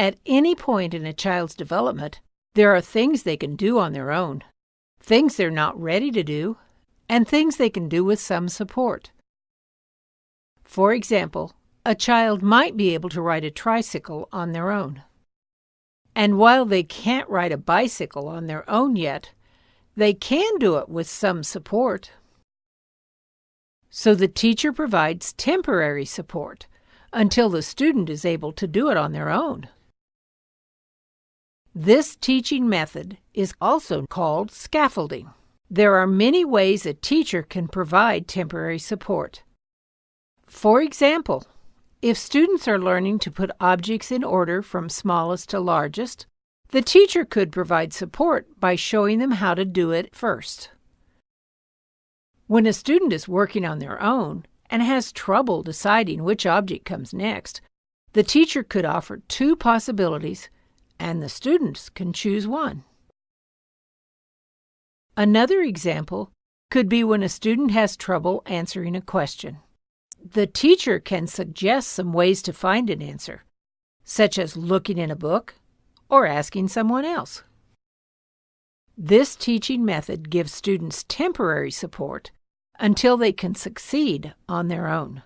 At any point in a child's development, there are things they can do on their own, things they're not ready to do, and things they can do with some support. For example, a child might be able to ride a tricycle on their own. And while they can't ride a bicycle on their own yet, they can do it with some support. So the teacher provides temporary support until the student is able to do it on their own. This teaching method is also called scaffolding. There are many ways a teacher can provide temporary support. For example, if students are learning to put objects in order from smallest to largest, the teacher could provide support by showing them how to do it first. When a student is working on their own and has trouble deciding which object comes next, the teacher could offer two possibilities and the students can choose one. Another example could be when a student has trouble answering a question the teacher can suggest some ways to find an answer, such as looking in a book or asking someone else. This teaching method gives students temporary support until they can succeed on their own.